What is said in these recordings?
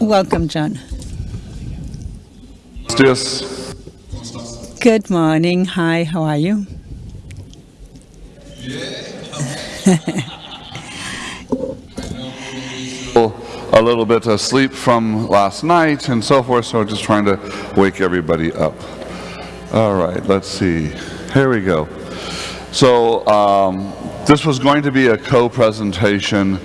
Welcome, John. Dias. Good morning. Hi, how are you? a little bit of sleep from last night and so forth, so just trying to wake everybody up. All right, let's see. Here we go. So um, this was going to be a co-presentation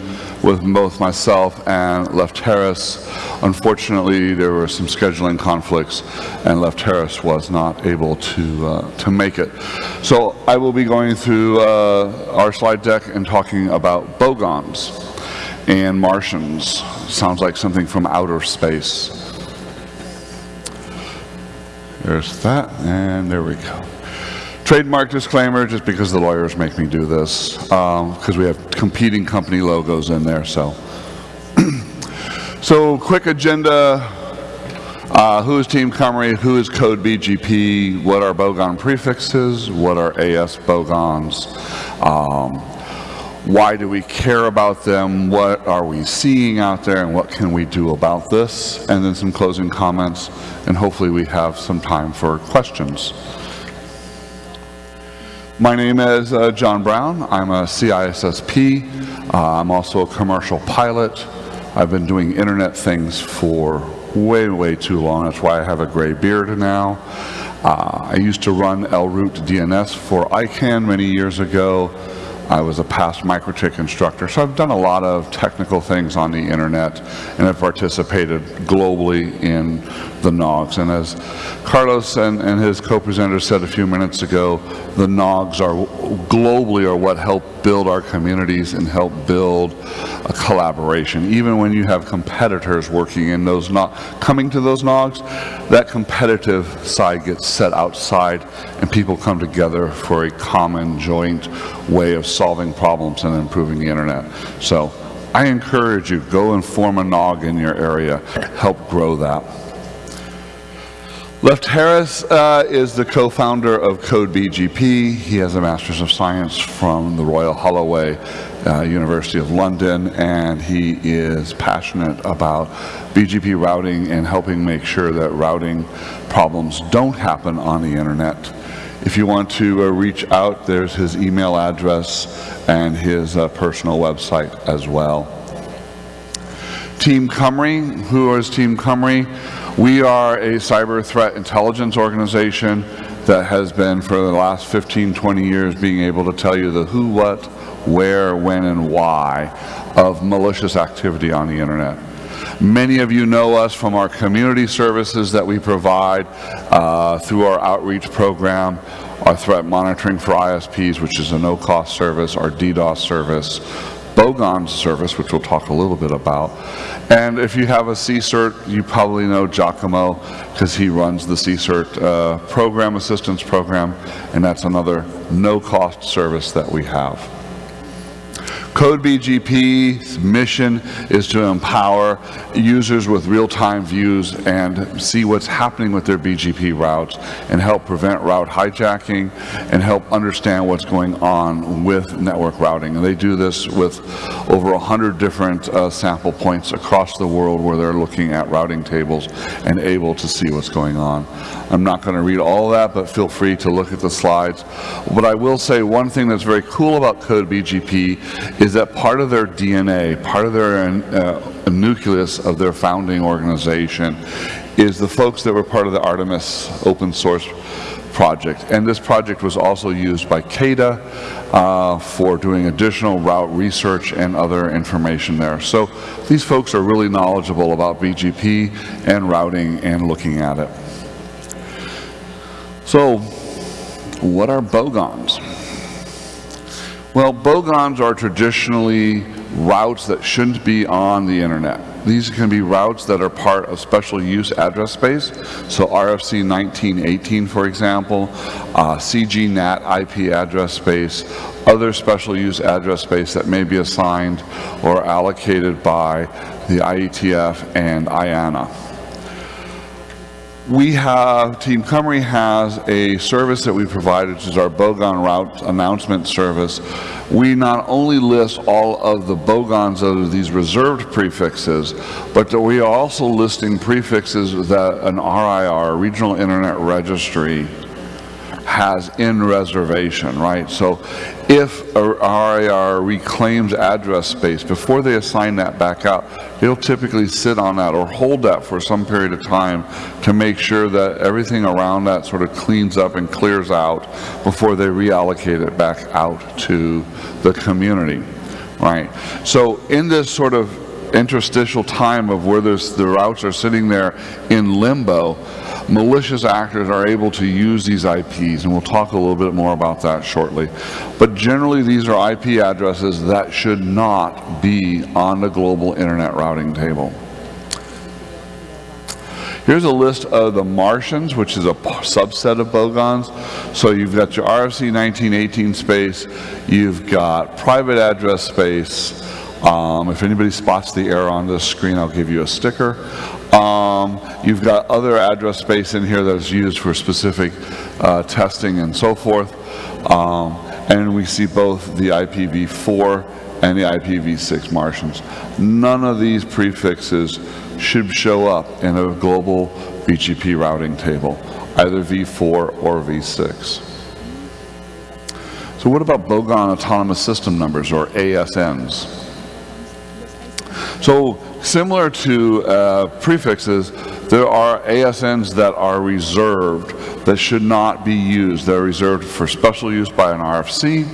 with both myself and Lefteris. Unfortunately, there were some scheduling conflicts and Lefteris was not able to, uh, to make it. So I will be going through uh, our slide deck and talking about bogons and Martians. Sounds like something from outer space. There's that, and there we go. Trademark disclaimer, just because the lawyers make me do this, because um, we have competing company logos in there, so. so quick agenda, uh, who is Team Cymru, who is Code BGP, what are bogon prefixes, what are AS bogons, um, why do we care about them, what are we seeing out there, and what can we do about this, and then some closing comments, and hopefully we have some time for questions. My name is uh, John Brown. I'm a CISSP. Uh, I'm also a commercial pilot. I've been doing internet things for way, way too long. That's why I have a gray beard now. Uh, I used to run LRoot DNS for ICANN many years ago. I was a past MikroTik instructor, so I've done a lot of technical things on the internet and have participated globally in the NOGs. And as Carlos and, and his co-presenter said a few minutes ago, the NOGs are globally are what help build our communities and help build a collaboration. Even when you have competitors working in those not coming to those NOGs, that competitive side gets set outside and people come together for a common joint way of solving problems and improving the internet. So I encourage you, go and form a NOG in your area, help grow that. Lefteris uh, is the co-founder of Code BGP. He has a Master's of Science from the Royal Holloway uh, University of London, and he is passionate about BGP routing and helping make sure that routing problems don't happen on the internet. If you want to uh, reach out, there's his email address and his uh, personal website as well. Team Cymru, who is Team Cymru? We are a cyber threat intelligence organization that has been for the last 15, 20 years being able to tell you the who, what, where, when, and why of malicious activity on the internet. Many of you know us from our community services that we provide uh, through our outreach program, our threat monitoring for ISPs, which is a no-cost service, our DDoS service, Bogon service, which we'll talk a little bit about. And if you have a CSIRT, you probably know Giacomo because he runs the CSIRT uh, program assistance program, and that's another no-cost service that we have. CodeBGP's mission is to empower users with real-time views and see what's happening with their BGP routes and help prevent route hijacking and help understand what's going on with network routing. And they do this with over 100 different uh, sample points across the world where they're looking at routing tables and able to see what's going on. I'm not going to read all that, but feel free to look at the slides. But I will say one thing that's very cool about Code BGP is that part of their DNA, part of their uh, nucleus of their founding organization is the folks that were part of the Artemis open source project. And this project was also used by CAIDA uh, for doing additional route research and other information there. So these folks are really knowledgeable about BGP and routing and looking at it. So what are bogons? Well, bogons are traditionally routes that shouldn't be on the internet. These can be routes that are part of special use address space. So RFC 1918, for example, uh, CGNAT IP address space, other special use address space that may be assigned or allocated by the IETF and IANA. We have, Team Cymru has a service that we provide, which is our Bogon route announcement service. We not only list all of the Bogons of these reserved prefixes, but we are also listing prefixes that an RIR, Regional Internet Registry, has in reservation, right? So if a RIR reclaims address space, before they assign that back out, they'll typically sit on that or hold that for some period of time to make sure that everything around that sort of cleans up and clears out before they reallocate it back out to the community, right? So in this sort of interstitial time of where the routes are sitting there in limbo, malicious actors are able to use these IPs, and we'll talk a little bit more about that shortly. But generally, these are IP addresses that should not be on the global internet routing table. Here's a list of the Martians, which is a subset of Bogons. So you've got your RFC 1918 space, you've got private address space. Um, if anybody spots the error on this screen, I'll give you a sticker. Um, you've got other address space in here that's used for specific uh, testing and so forth. Um, and we see both the IPv4 and the IPv6 Martians. None of these prefixes should show up in a global BGP routing table, either v4 or v6. So what about Bogon Autonomous System Numbers, or ASNs? So similar to uh, prefixes, there are ASNs that are reserved that should not be used. They're reserved for special use by an RFC,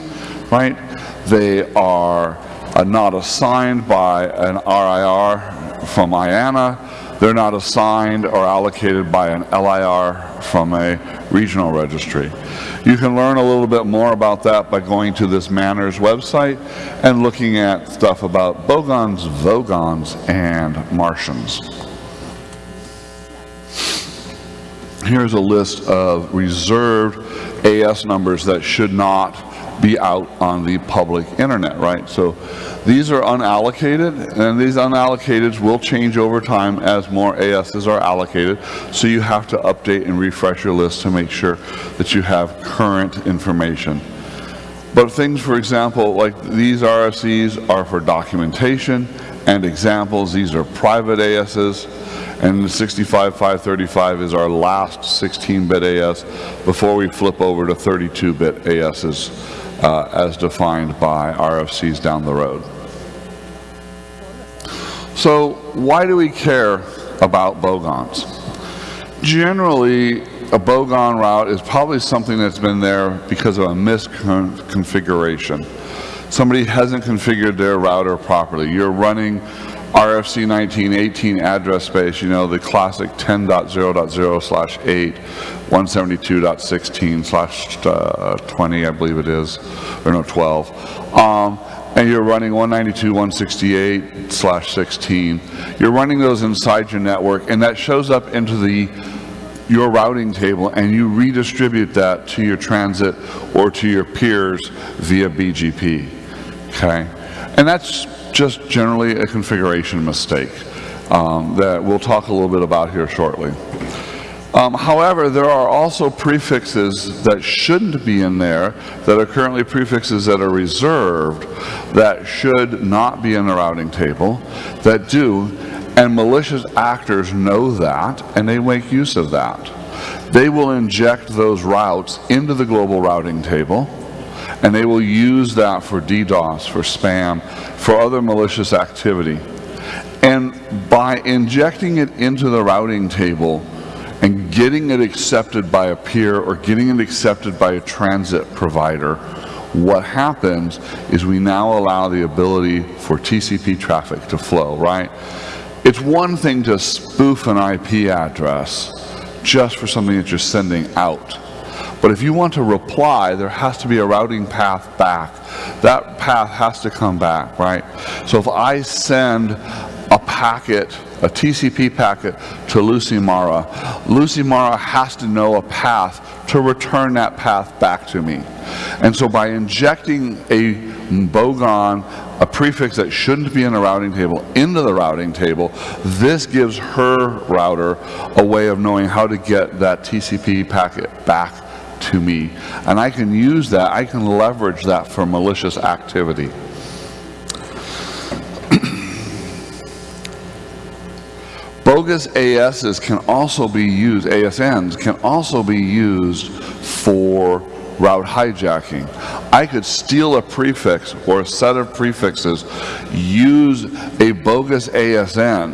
right? They are uh, not assigned by an RIR from IANA. They're not assigned or allocated by an LIR from a regional registry. You can learn a little bit more about that by going to this MANRS website and looking at stuff about Bogons, Vogons, and Martians. Here's a list of reserved AS numbers that should not be out on the public internet, right? So these are unallocated, and these unallocateds will change over time as more ASs are allocated. So you have to update and refresh your list to make sure that you have current information. But things, for example, like these RFCs are for documentation and examples. These are private ASs. And the 65535 is our last 16-bit AS before we flip over to 32-bit ASs uh, as defined by RFCs down the road. So why do we care about bogons? Generally, a bogon route is probably something that's been there because of a misconfiguration. Somebody hasn't configured their router properly. You're running RFC 1918 address space, you know, the classic 10.0.0 slash 8, 172.16 slash uh, 20, I believe it is, or no, 12. Um, and you're running 192.168 slash 16. You're running those inside your network, and that shows up into the your routing table, and you redistribute that to your transit or to your peers via BGP. Okay, and that's just generally a configuration mistake um, that we'll talk a little bit about here shortly. Um, however, there are also prefixes that shouldn't be in there that are currently prefixes that are reserved that should not be in the routing table that do and malicious actors know that and they make use of that. They will inject those routes into the global routing table and they will use that for DDoS, for spam, for other malicious activity. And by injecting it into the routing table and getting it accepted by a peer or getting it accepted by a transit provider, what happens is we now allow the ability for TCP traffic to flow, right? It's one thing to spoof an IP address just for something that you're sending out. But if you want to reply, there has to be a routing path back. That path has to come back, right? So if I send a packet, a TCP packet to Lucy Mara, Lucy Mara has to know a path to return that path back to me. And so by injecting a bogon, a prefix that shouldn't be in a routing table, into the routing table. This gives her router a way of knowing how to get that TCP packet back to me. And I can use that, I can leverage that for malicious activity. Bogus ASs can also be used, ASNs can also be used for route hijacking. I could steal a prefix or a set of prefixes, use a bogus ASN,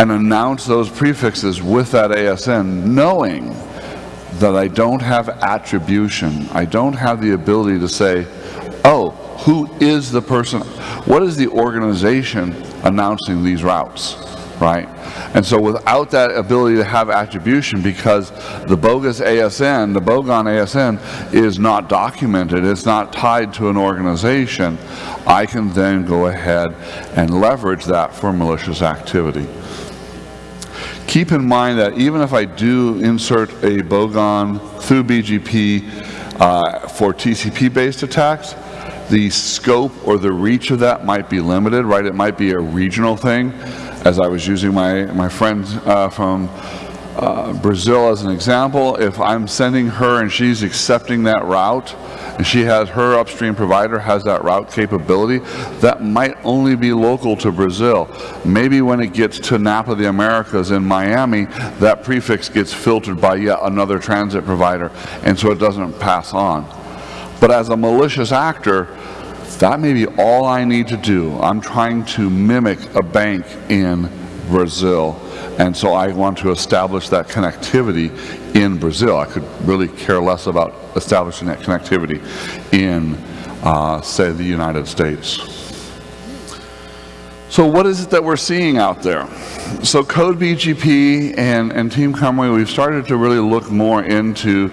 and announce those prefixes with that ASN, knowing that I don't have attribution. I don't have the ability to say, oh, who is the person? What is the organization announcing these routes? Right? And so without that ability to have attribution, because the bogus ASN, the bogon ASN, is not documented, it's not tied to an organization, I can then go ahead and leverage that for malicious activity. Keep in mind that even if I do insert a bogon through BGP uh, for TCP-based attacks, the scope or the reach of that might be limited, right? It might be a regional thing as I was using my, my friend uh, from uh, Brazil as an example, if I'm sending her and she's accepting that route, and she has her upstream provider has that route capability, that might only be local to Brazil. Maybe when it gets to NAP of the Americas in Miami, that prefix gets filtered by yet another transit provider, and so it doesn't pass on. But as a malicious actor, that may be all I need to do. I'm trying to mimic a bank in Brazil, and so I want to establish that connectivity in Brazil. I could really care less about establishing that connectivity in, uh, say, the United States. So what is it that we're seeing out there? So Code BGP and, and Team Cymru, we've started to really look more into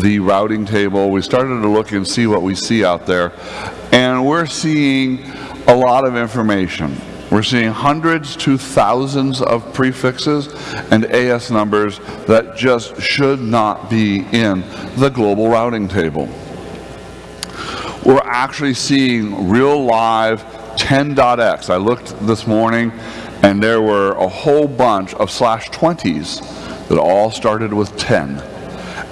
the routing table. We started to look and see what we see out there. And we're seeing a lot of information. We're seeing hundreds to thousands of prefixes and AS numbers that just should not be in the global routing table. We're actually seeing real live 10.x. I looked this morning and there were a whole bunch of slash 20s that all started with 10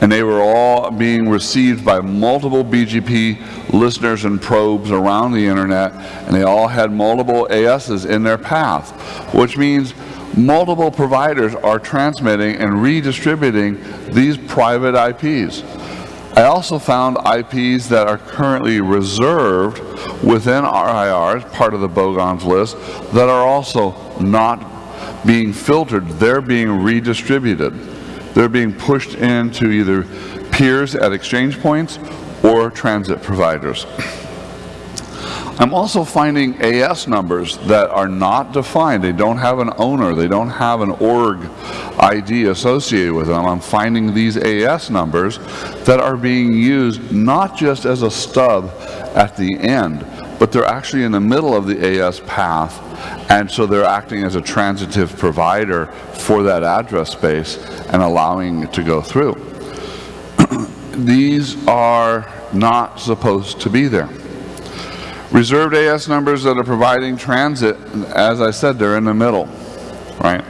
and they were all being received by multiple BGP listeners and probes around the internet, and they all had multiple ASs in their path, which means multiple providers are transmitting and redistributing these private IPs. I also found IPs that are currently reserved within RIRs, part of the Bogons list, that are also not being filtered. They're being redistributed. They're being pushed into either peers at exchange points or transit providers. I'm also finding AS numbers that are not defined. They don't have an owner. They don't have an org ID associated with them. I'm finding these AS numbers that are being used not just as a stub at the end, but they're actually in the middle of the AS path and so they're acting as a transitive provider for that address space and allowing it to go through. These are not supposed to be there. Reserved AS numbers that are providing transit, as I said, they're in the middle, right?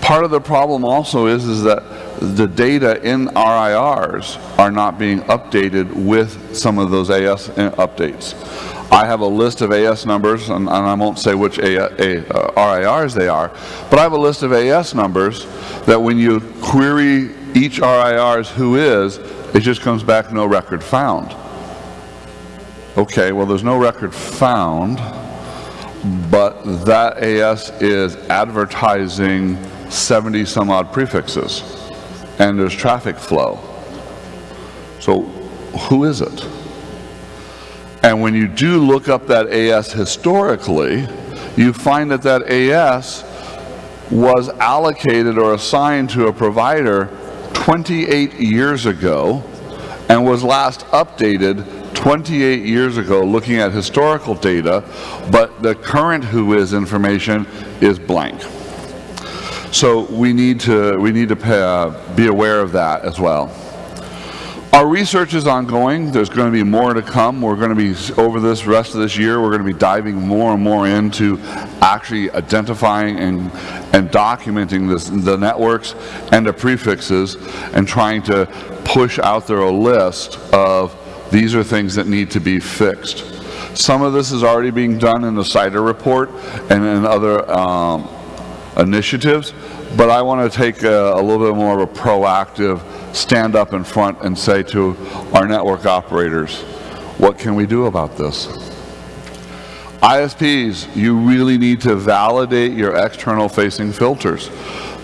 Part of the problem also is, is that the data in RIRs are not being updated with some of those AS updates. I have a list of AS numbers, and, and I won't say which a, a, uh, RIRs they are, but I have a list of AS numbers that when you query each RIR's who is, it just comes back no record found. Okay, well there's no record found, but that AS is advertising 70 some odd prefixes, and there's traffic flow. So who is it? And when you do look up that AS historically, you find that that AS was allocated or assigned to a provider 28 years ago and was last updated 28 years ago looking at historical data, but the current WHOIS information is blank. So we need to, we need to pay, uh, be aware of that as well. Our research is ongoing. There's going to be more to come. We're going to be, over this rest of this year, we're going to be diving more and more into actually identifying and, and documenting this, the networks and the prefixes and trying to push out there a list of these are things that need to be fixed. Some of this is already being done in the CIDR report and in other um, initiatives, but I want to take a, a little bit more of a proactive stand up in front and say to our network operators, what can we do about this? ISPs, you really need to validate your external facing filters.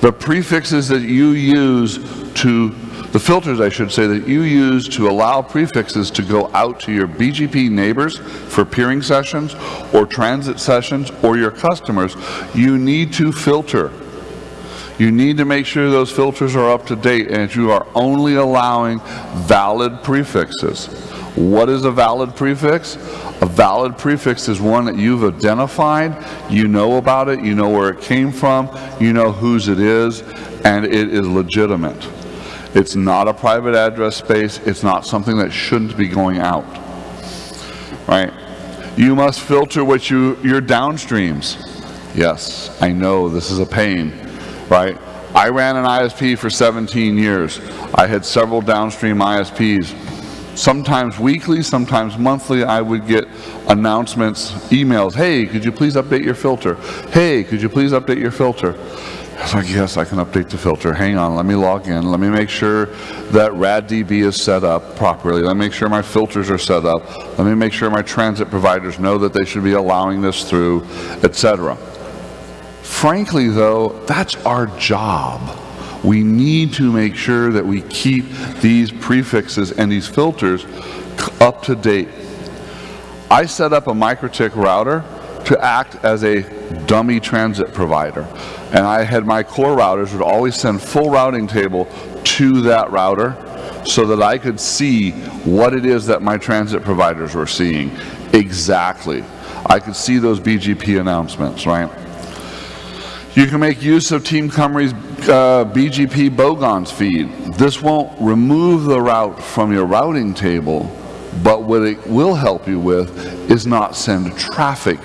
The prefixes that you use to, the filters I should say, that you use to allow prefixes to go out to your BGP neighbors for peering sessions or transit sessions or your customers, you need to filter. You need to make sure those filters are up to date and you are only allowing valid prefixes. What is a valid prefix? A valid prefix is one that you've identified, you know about it, you know where it came from, you know whose it is, and it is legitimate. It's not a private address space, it's not something that shouldn't be going out. Right? You must filter what you, your downstreams. Yes, I know this is a pain, right? I ran an ISP for 17 years. I had several downstream ISPs sometimes weekly, sometimes monthly, I would get announcements, emails, hey, could you please update your filter? Hey, could you please update your filter? I was like, yes, I can update the filter. Hang on, let me log in. Let me make sure that RADb is set up properly. Let me make sure my filters are set up. Let me make sure my transit providers know that they should be allowing this through, etc. Frankly, though, that's our job. We need to make sure that we keep these prefixes and these filters up to date. I set up a MikroTik router to act as a dummy transit provider. And I had my core routers would always send full routing table to that router so that I could see what it is that my transit providers were seeing exactly. I could see those BGP announcements, right? You can make use of Team Cymru's uh, BGP Bogons feed. This won't remove the route from your routing table, but what it will help you with is not send traffic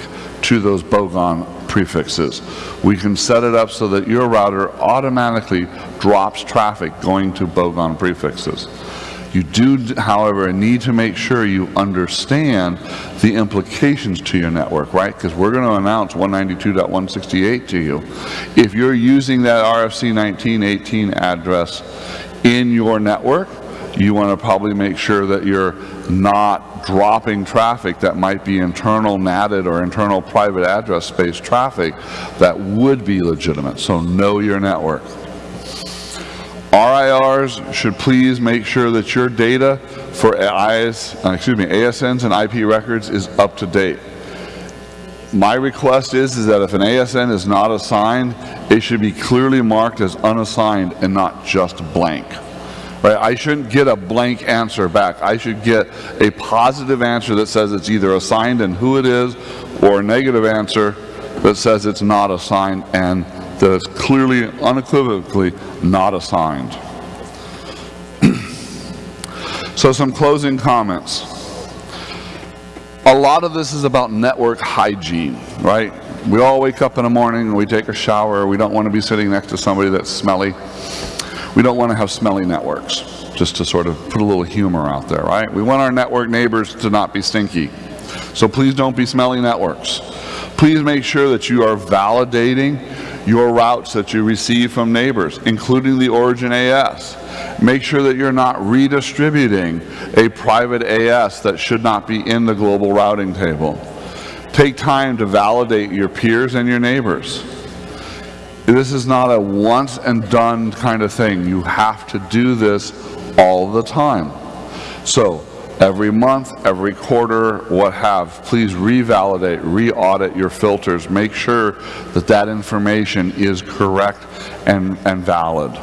to those Bogon prefixes. We can set it up so that your router automatically drops traffic going to Bogon prefixes. You do, however, need to make sure you understand the implications to your network, right? Because we're going to announce 192.168 to you. If you're using that RFC 1918 address in your network, you want to probably make sure that you're not dropping traffic that might be internal NATed or internal private address space traffic that would be legitimate. So know your network. RIRs should please make sure that your data for IS, uh, excuse me, ASNs and IP records is up to date. My request is, is that if an ASN is not assigned, it should be clearly marked as unassigned and not just blank. Right? I shouldn't get a blank answer back. I should get a positive answer that says it's either assigned and who it is, or a negative answer that says it's not assigned and that it's clearly, unequivocally not assigned. so some closing comments. A lot of this is about network hygiene, right? We all wake up in the morning and we take a shower. We don't want to be sitting next to somebody that's smelly. We don't want to have smelly networks, just to sort of put a little humor out there, right? We want our network neighbors to not be stinky. So please don't be smelly networks. Please make sure that you are validating your routes that you receive from neighbors, including the origin AS. Make sure that you're not redistributing a private AS that should not be in the global routing table. Take time to validate your peers and your neighbors. This is not a once and done kind of thing. You have to do this all the time. So every month, every quarter, what have, please revalidate, re-audit your filters. Make sure that that information is correct and, and valid.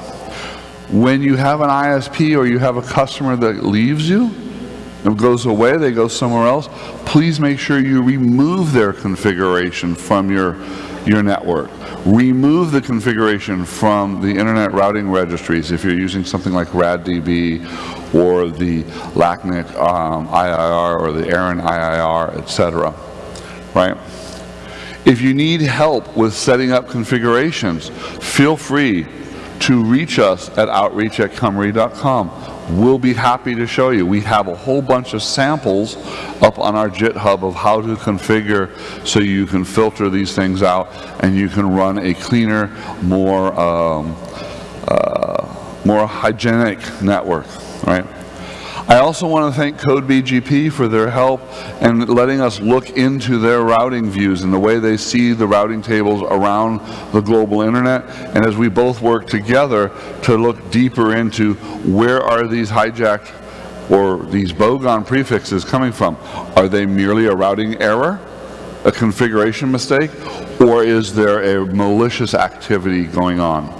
When you have an ISP or you have a customer that leaves you, and goes away, they go somewhere else, please make sure you remove their configuration from your your network. Remove the configuration from the Internet Routing Registries if you're using something like RADb or the LACNIC um, IRR or the ARIN IRR, etc. Right? If you need help with setting up configurations, feel free to reach us at outreach at cymru.com. We'll be happy to show you. We have a whole bunch of samples up on our GitHub of how to configure so you can filter these things out and you can run a cleaner, more, um, uh, more hygienic network, right? I also want to thank CodeBGP for their help and letting us look into their routing views and the way they see the routing tables around the global internet. And as we both work together to look deeper into where are these hijacked or these bogon prefixes coming from? Are they merely a routing error, a configuration mistake, or is there a malicious activity going on?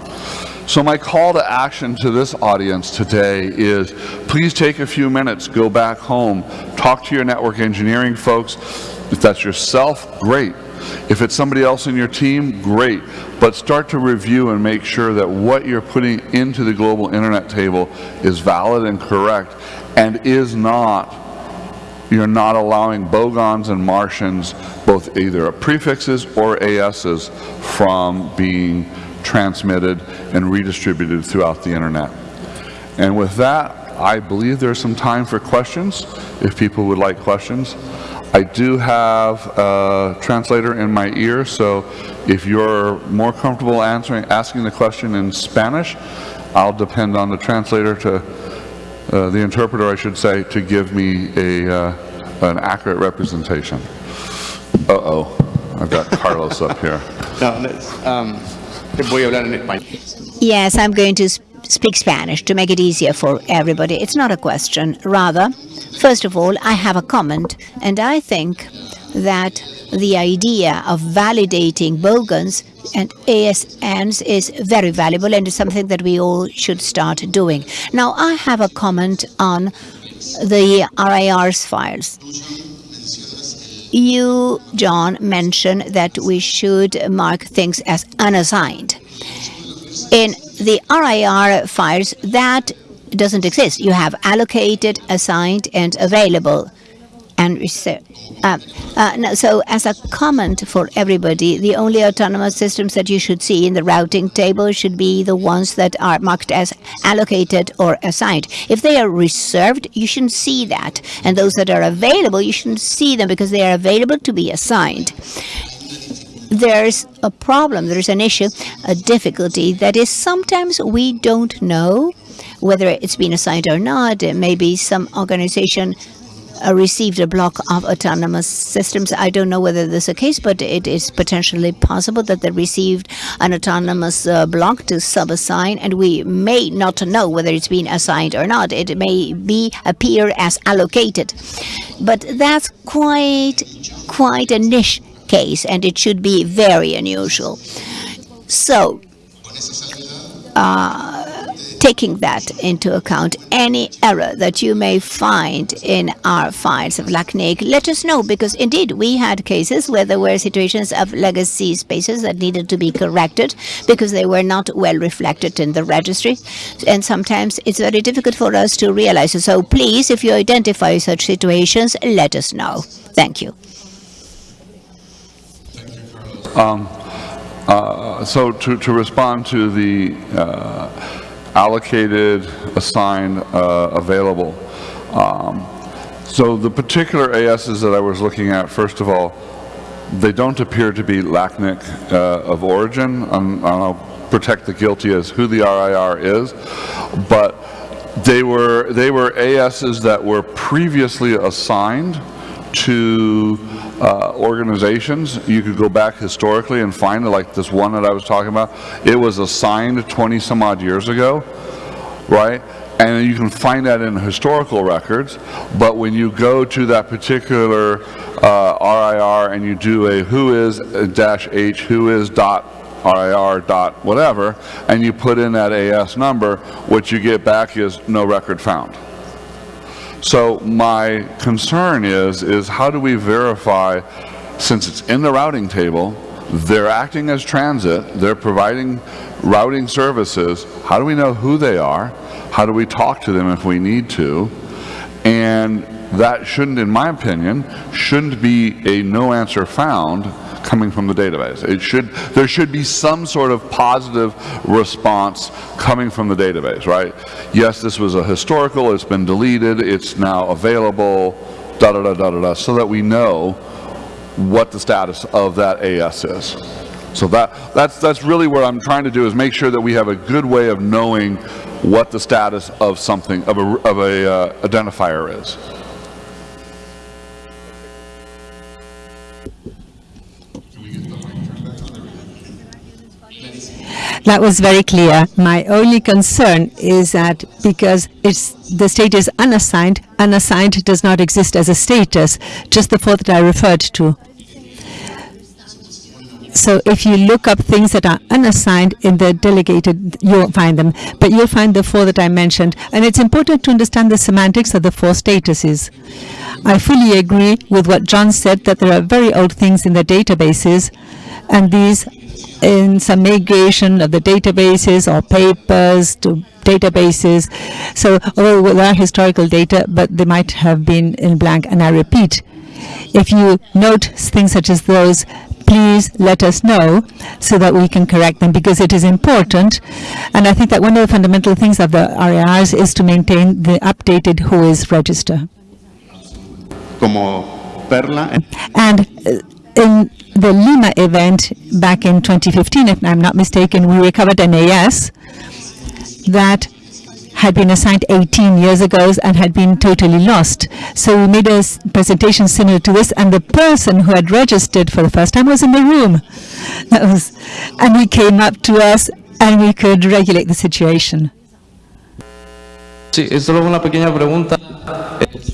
So my call to action to this audience today is please take a few minutes, go back home, talk to your network engineering folks. If that's yourself, great. If it's somebody else in your team, great. But start to review and make sure that what you're putting into the global internet table is valid and correct and is not you're not allowing bogons and Martians, both either prefixes or ASs, from being transmitted, and redistributed throughout the internet. And with that, I believe there's some time for questions, if people would like questions. I do have a translator in my ear, so if you're more comfortable answering, asking the question in Spanish, I'll depend on the translator to, uh, the interpreter I should say, to give me a, uh, an accurate representation. Uh-oh, I've got Carlos up here. No, um, voy a hablar en español. Yes, I'm going to speak Spanish to make it easier for everybody. It's not a question. Rather, first of all, I have a comment, and I think that the idea of validating bogons and ASNs is very valuable and is something that we all should start doing. Now, I have a comment on the RIR's files. You, John, mentioned that we should mark things as unassigned. In the RIR files, that doesn't exist. You have allocated, assigned, and available. And uh, uh, no, so as a comment for everybody, the only autonomous systems that you should see in the routing table should be the ones that are marked as allocated or assigned. If they are reserved, you shouldn't see that. And those that are available, you shouldn't see them because they are available to be assigned there's a problem, there's an issue, a difficulty that is sometimes we don't know whether it's been assigned or not. Maybe some organization uh, received a block of autonomous systems. I don't know whether this is the case, but it is potentially possible that they received an autonomous uh, block to sub-assign, and we may not know whether it's been assigned or not. It may be appear as allocated, but that's quite quite a niche case, and it should be very unusual. So, uh, taking that into account, any error that you may find in our files of LACNIC, let us know, because indeed we had cases where there were situations of legacy spaces that needed to be corrected because they were not well reflected in the registry. And sometimes it's very difficult for us to realize. So please, if you identify such situations, let us know. Thank you. Um, uh, so to, to respond to the uh, allocated, assigned, uh, available. Um, so the particular ASs that I was looking at, first of all, they don't appear to be LACNIC uh, of origin. Um, I'll protect the guilty as who the RIR is, but they were they were ASs that were previously assigned to uh, organizations. You could go back historically and find it, like this one that I was talking about. It was assigned 20 some odd years ago, right? And you can find that in historical records, but when you go to that particular uh, RIR and you do a who is dash H, who is dot RIR dot whatever, and you put in that AS number, what you get back is no record found. So my concern is, is how do we verify, since it's in the routing table, they're acting as transit, they're providing routing services. How do we know who they are? How do we talk to them if we need to? And that shouldn't, in my opinion, shouldn't be a no answer found coming from the database. It should, there should be some sort of positive response coming from the database, right? Yes, this was a historical, it's been deleted, it's now available, da da da da da da, so that we know what the status of that AS is. So that, that's, that's really what I'm trying to do is make sure that we have a good way of knowing what the status of something, of a, of a uh, identifier is. That was very clear. My only concern is that because it's the state is unassigned, unassigned does not exist as a status, just the four that I referred to. So if you look up things that are unassigned in the delegated, you'll find them. But you'll find the four that I mentioned. And it's important to understand the semantics of the four statuses. I fully agree with what John said, that there are very old things in the databases, and these in some migration of the databases or papers to databases. So although there are historical data, but they might have been in blank. And I repeat, if you note things such as those, please let us know so that we can correct them because it is important. And I think that one of the fundamental things of the RARs is to maintain the updated WHOIS register. Como perla, And uh, in the Lima event back in 2015, if I'm not mistaken, we recovered an AS that had been assigned 18 years ago and had been totally lost. So we made a presentation similar to this, and the person who had registered for the first time was in the room. That was, and he came up to us, and we could regulate the situation. Sí, es solo una pequeña pregunta.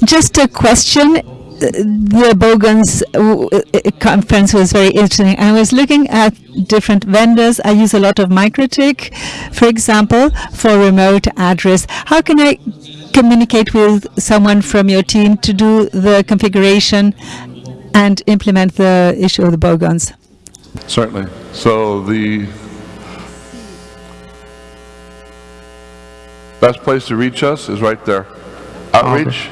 Just a question. The Bogons uh, uh, conference was very interesting. I was looking at different vendors. I use a lot of MikroTik, for example, for remote address. How can I communicate with someone from your team to do the configuration and implement the issue of the Bogons? Certainly. So the best place to reach us is right there. Outreach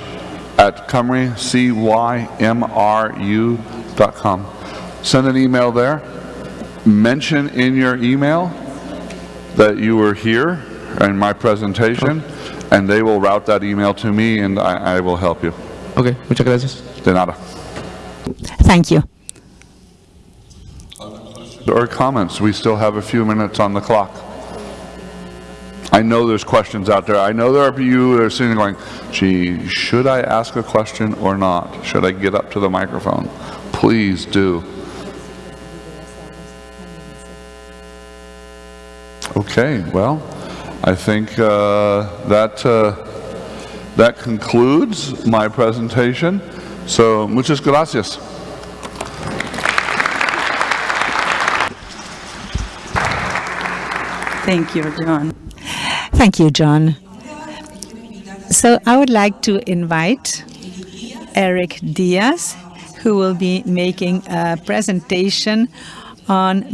at Cymru, C-Y-M-R-U dot com. Send an email there. Mention in your email that you were here in my presentation, and they will route that email to me, and I, I will help you. Ok, muchas gracias. De nada. Thank you. Or comments? We still have a few minutes on the clock. I know there's questions out there. I know there are you that are sitting there going, gee, should I ask a question or not? Should I get up to the microphone? Please do. Okay, well, I think uh, that, uh, that concludes my presentation. So, muchas gracias. Thank you, John. Thank you, John. So I would like to invite Eric Diaz, who will be making a presentation on